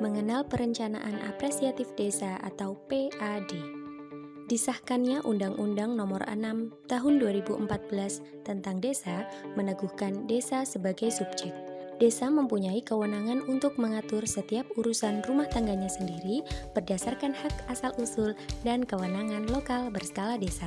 mengenal perencanaan apresiatif desa atau PAD. Disahkannya Undang-Undang Nomor 6 Tahun 2014 tentang Desa meneguhkan desa sebagai subjek. Desa mempunyai kewenangan untuk mengatur setiap urusan rumah tangganya sendiri berdasarkan hak asal-usul dan kewenangan lokal berskala desa.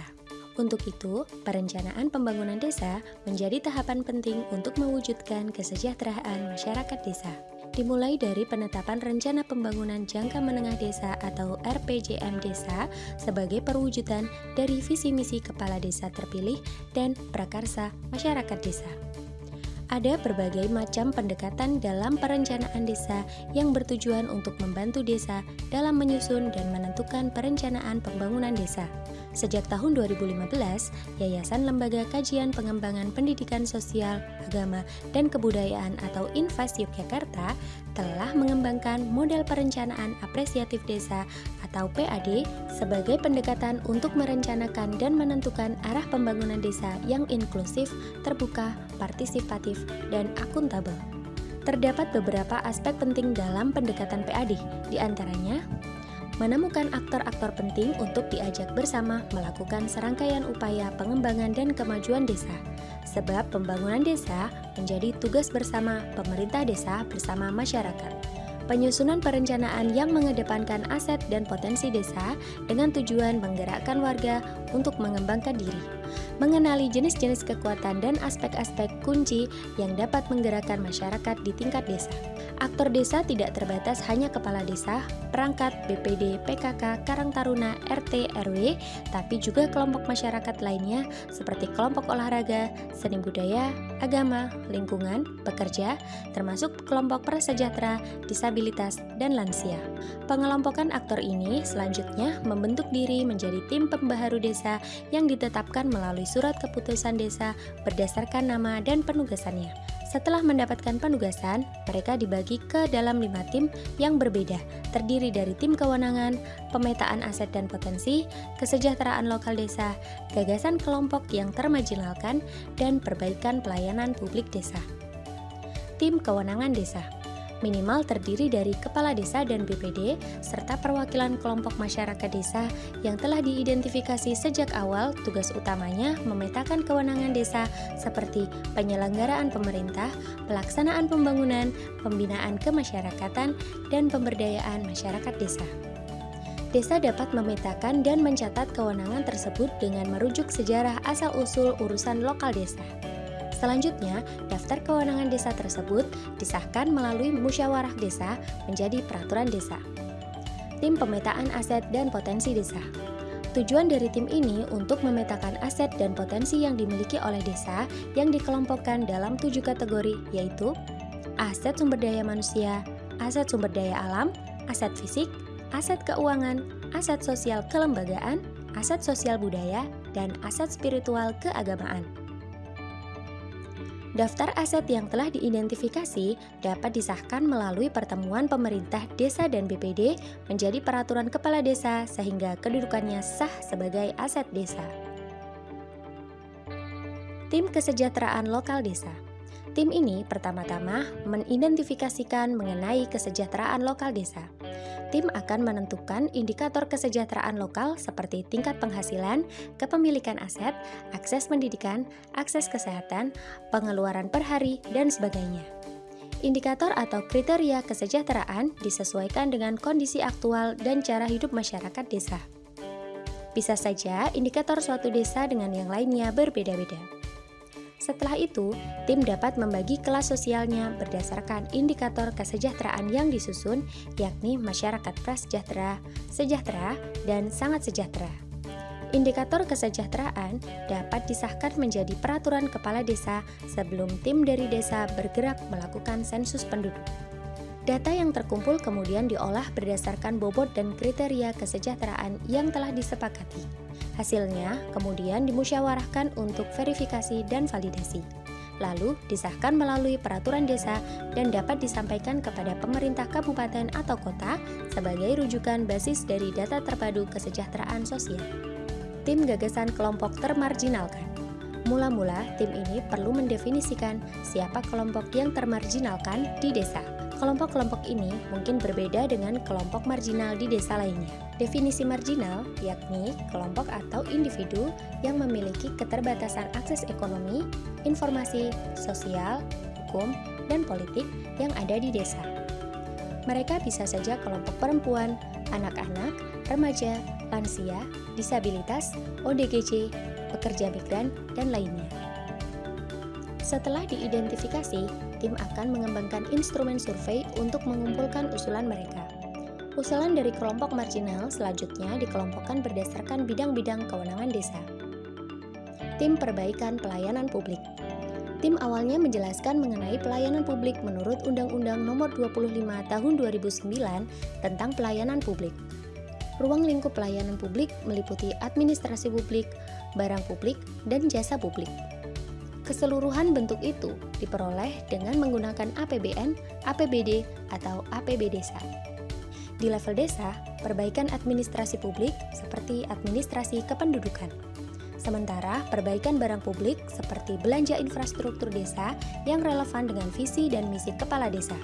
Untuk itu, perencanaan pembangunan desa menjadi tahapan penting untuk mewujudkan kesejahteraan masyarakat desa dimulai dari penetapan Rencana Pembangunan Jangka Menengah Desa atau RPJM Desa sebagai perwujudan dari visi misi kepala desa terpilih dan prakarsa masyarakat desa. Ada berbagai macam pendekatan dalam perencanaan desa yang bertujuan untuk membantu desa dalam menyusun dan menentukan perencanaan pembangunan desa. Sejak tahun 2015, Yayasan Lembaga Kajian Pengembangan Pendidikan Sosial, Agama, dan Kebudayaan atau Invest Yogyakarta telah mengembangkan model perencanaan apresiatif desa atau PAD sebagai pendekatan untuk merencanakan dan menentukan arah pembangunan desa yang inklusif, terbuka, partisipatif, dan akuntabel. Terdapat beberapa aspek penting dalam pendekatan PAD, di antaranya menemukan aktor-aktor penting untuk diajak bersama melakukan serangkaian upaya pengembangan dan kemajuan desa. Sebab pembangunan desa menjadi tugas bersama pemerintah desa bersama masyarakat. Penyusunan perencanaan yang mengedepankan aset dan potensi desa dengan tujuan menggerakkan warga untuk mengembangkan diri, mengenali jenis-jenis kekuatan dan aspek-aspek kunci yang dapat menggerakkan masyarakat di tingkat desa. Aktor desa tidak terbatas hanya kepala desa, perangkat, BPD, PKK, Karang Taruna, RT, RW, tapi juga kelompok masyarakat lainnya seperti kelompok olahraga, seni budaya, agama, lingkungan, pekerja, termasuk kelompok prasejahtera, disabilitas, dan lansia. Pengelompokan aktor ini selanjutnya membentuk diri menjadi tim pembaharu desa yang ditetapkan melalui surat keputusan desa berdasarkan nama dan penugasannya. Setelah mendapatkan penugasan, mereka dibagi ke dalam lima tim yang berbeda, terdiri dari tim kewenangan, pemetaan aset dan potensi, kesejahteraan lokal desa, gagasan kelompok yang termajinalkan, dan perbaikan pelayanan publik desa. Tim kewenangan desa minimal terdiri dari kepala desa dan BPD, serta perwakilan kelompok masyarakat desa yang telah diidentifikasi sejak awal tugas utamanya memetakan kewenangan desa seperti penyelenggaraan pemerintah, pelaksanaan pembangunan, pembinaan kemasyarakatan, dan pemberdayaan masyarakat desa. Desa dapat memetakan dan mencatat kewenangan tersebut dengan merujuk sejarah asal-usul urusan lokal desa. Selanjutnya, daftar kewenangan desa tersebut disahkan melalui musyawarah desa menjadi peraturan desa. Tim pemetaan aset dan potensi desa. Tujuan dari tim ini untuk memetakan aset dan potensi yang dimiliki oleh desa yang dikelompokkan dalam tujuh kategori yaitu aset sumber daya manusia, aset sumber daya alam, aset fisik, aset keuangan, aset sosial kelembagaan, aset sosial budaya, dan aset spiritual keagamaan. Daftar aset yang telah diidentifikasi dapat disahkan melalui pertemuan pemerintah desa dan BPD menjadi peraturan kepala desa sehingga kedudukannya sah sebagai aset desa. Tim Kesejahteraan Lokal Desa Tim ini pertama-tama mengidentifikasikan mengenai kesejahteraan lokal desa tim akan menentukan indikator kesejahteraan lokal seperti tingkat penghasilan, kepemilikan aset, akses pendidikan, akses kesehatan, pengeluaran per hari, dan sebagainya. Indikator atau kriteria kesejahteraan disesuaikan dengan kondisi aktual dan cara hidup masyarakat desa. Bisa saja indikator suatu desa dengan yang lainnya berbeda-beda. Setelah itu, tim dapat membagi kelas sosialnya berdasarkan indikator kesejahteraan yang disusun, yakni masyarakat prasejahtera, sejahtera, dan sangat sejahtera. Indikator kesejahteraan dapat disahkan menjadi peraturan kepala desa sebelum tim dari desa bergerak melakukan sensus penduduk. Data yang terkumpul kemudian diolah berdasarkan bobot dan kriteria kesejahteraan yang telah disepakati. Hasilnya kemudian dimusyawarahkan untuk verifikasi dan validasi. Lalu disahkan melalui peraturan desa dan dapat disampaikan kepada pemerintah kabupaten atau kota sebagai rujukan basis dari data terpadu kesejahteraan sosial. Tim gagasan kelompok termarginalkan. Mula-mula, tim ini perlu mendefinisikan siapa kelompok yang termarginalkan di desa Kelompok-kelompok ini mungkin berbeda dengan kelompok marginal di desa lainnya. Definisi marginal yakni kelompok atau individu yang memiliki keterbatasan akses ekonomi, informasi, sosial, hukum, dan politik yang ada di desa. Mereka bisa saja kelompok perempuan, anak-anak, remaja, lansia, disabilitas, ODGJ, pekerja migran, dan lainnya. Setelah diidentifikasi, tim akan mengembangkan instrumen survei untuk mengumpulkan usulan mereka. Usulan dari kelompok marginal selanjutnya dikelompokkan berdasarkan bidang-bidang kewenangan desa. Tim Perbaikan Pelayanan Publik Tim awalnya menjelaskan mengenai pelayanan publik menurut Undang-Undang Nomor 25 Tahun 2009 tentang pelayanan publik. Ruang lingkup pelayanan publik meliputi administrasi publik, barang publik, dan jasa publik. Keseluruhan bentuk itu diperoleh dengan menggunakan APBN, APBD, atau APB desa. Di level desa, perbaikan administrasi publik seperti administrasi kependudukan Sementara perbaikan barang publik seperti belanja infrastruktur desa yang relevan dengan visi dan misi kepala desa.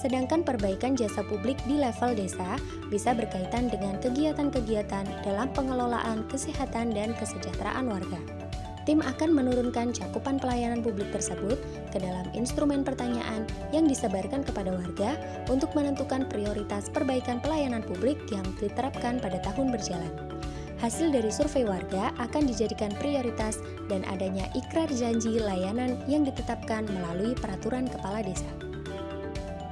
Sedangkan perbaikan jasa publik di level desa bisa berkaitan dengan kegiatan-kegiatan dalam pengelolaan kesehatan dan kesejahteraan warga. Tim akan menurunkan cakupan pelayanan publik tersebut ke dalam instrumen pertanyaan yang disebarkan kepada warga untuk menentukan prioritas perbaikan pelayanan publik yang diterapkan pada tahun berjalan. Hasil dari survei warga akan dijadikan prioritas dan adanya ikrar janji layanan yang ditetapkan melalui peraturan kepala desa.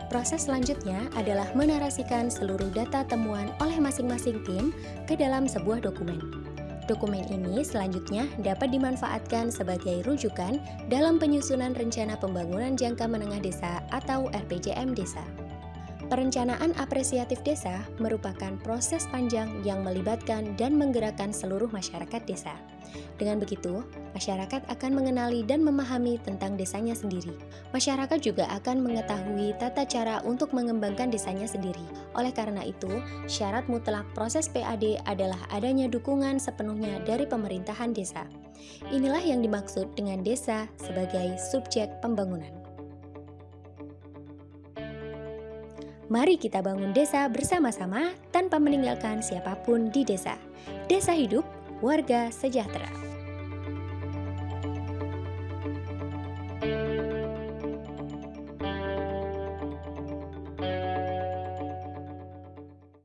Proses selanjutnya adalah menarasikan seluruh data temuan oleh masing-masing tim ke dalam sebuah dokumen. Dokumen ini selanjutnya dapat dimanfaatkan sebagai rujukan dalam penyusunan rencana pembangunan jangka menengah desa atau RPJM desa. Perencanaan apresiatif desa merupakan proses panjang yang melibatkan dan menggerakkan seluruh masyarakat desa. Dengan begitu, masyarakat akan mengenali dan memahami tentang desanya sendiri. Masyarakat juga akan mengetahui tata cara untuk mengembangkan desanya sendiri. Oleh karena itu, syarat mutlak proses PAD adalah adanya dukungan sepenuhnya dari pemerintahan desa. Inilah yang dimaksud dengan desa sebagai subjek pembangunan. Mari kita bangun desa bersama-sama tanpa meninggalkan siapa pun di desa. Desa hidup, warga sejahtera.